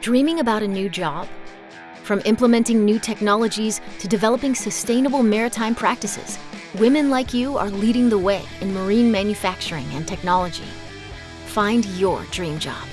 Dreaming about a new job? From implementing new technologies to developing sustainable maritime practices, women like you are leading the way in marine manufacturing and technology. Find your dream job.